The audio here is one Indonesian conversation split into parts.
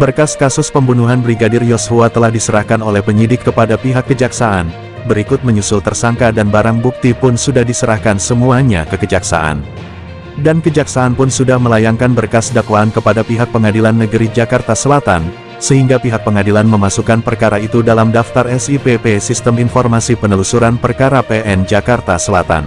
Berkas kasus pembunuhan Brigadir Yosua telah diserahkan oleh penyidik kepada pihak kejaksaan, berikut menyusul tersangka dan barang bukti pun sudah diserahkan semuanya ke kejaksaan. Dan kejaksaan pun sudah melayangkan berkas dakwaan kepada pihak pengadilan negeri Jakarta Selatan, sehingga pihak pengadilan memasukkan perkara itu dalam daftar SIPP Sistem Informasi Penelusuran Perkara PN Jakarta Selatan.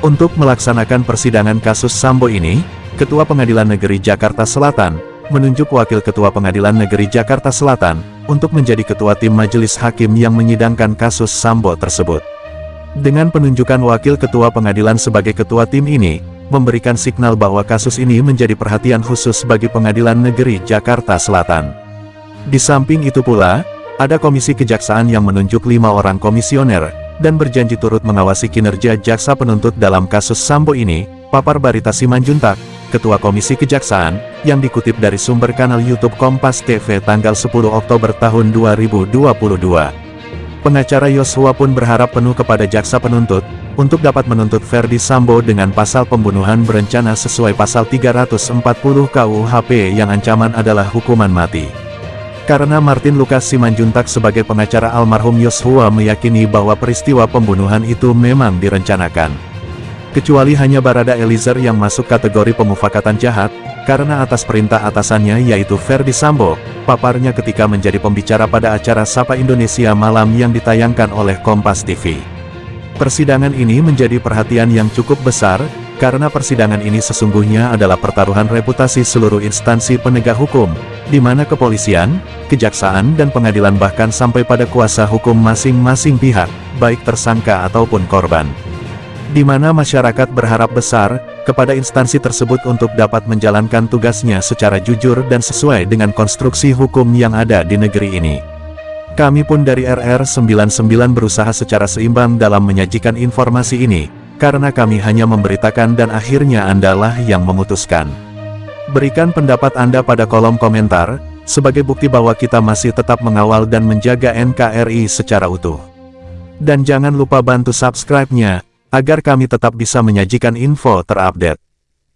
Untuk melaksanakan persidangan kasus Sambo ini, Ketua Pengadilan Negeri Jakarta Selatan, menunjuk Wakil Ketua Pengadilan Negeri Jakarta Selatan, untuk menjadi Ketua Tim Majelis Hakim yang menyidangkan kasus Sambo tersebut. Dengan penunjukan Wakil Ketua Pengadilan sebagai Ketua Tim ini, memberikan signal bahwa kasus ini menjadi perhatian khusus bagi Pengadilan Negeri Jakarta Selatan. Di samping itu pula, ada Komisi Kejaksaan yang menunjuk lima orang komisioner, dan berjanji turut mengawasi kinerja jaksa penuntut dalam kasus Sambo ini, papar Barita Simanjuntak, Ketua Komisi Kejaksaan, yang dikutip dari sumber kanal YouTube Kompas TV tanggal 10 Oktober tahun 2022. Pengacara Yosua pun berharap penuh kepada jaksa penuntut, untuk dapat menuntut Ferdi Sambo dengan pasal pembunuhan berencana sesuai pasal 340 KUHP yang ancaman adalah hukuman mati. Karena Martin Lukas Simanjuntak sebagai pengacara almarhum Yosua meyakini bahwa peristiwa pembunuhan itu memang direncanakan. Kecuali hanya Barada Eliezer yang masuk kategori pemufakatan jahat, karena atas perintah atasannya yaitu Ferdi Sambo, paparnya ketika menjadi pembicara pada acara Sapa Indonesia Malam yang ditayangkan oleh Kompas TV. Persidangan ini menjadi perhatian yang cukup besar, karena persidangan ini sesungguhnya adalah pertaruhan reputasi seluruh instansi penegak hukum, di mana kepolisian, kejaksaan dan pengadilan bahkan sampai pada kuasa hukum masing-masing pihak, baik tersangka ataupun korban di mana masyarakat berharap besar kepada instansi tersebut untuk dapat menjalankan tugasnya secara jujur dan sesuai dengan konstruksi hukum yang ada di negeri ini. Kami pun dari RR99 berusaha secara seimbang dalam menyajikan informasi ini, karena kami hanya memberitakan dan akhirnya Andalah yang memutuskan. Berikan pendapat Anda pada kolom komentar, sebagai bukti bahwa kita masih tetap mengawal dan menjaga NKRI secara utuh. Dan jangan lupa bantu subscribe-nya, agar kami tetap bisa menyajikan info terupdate.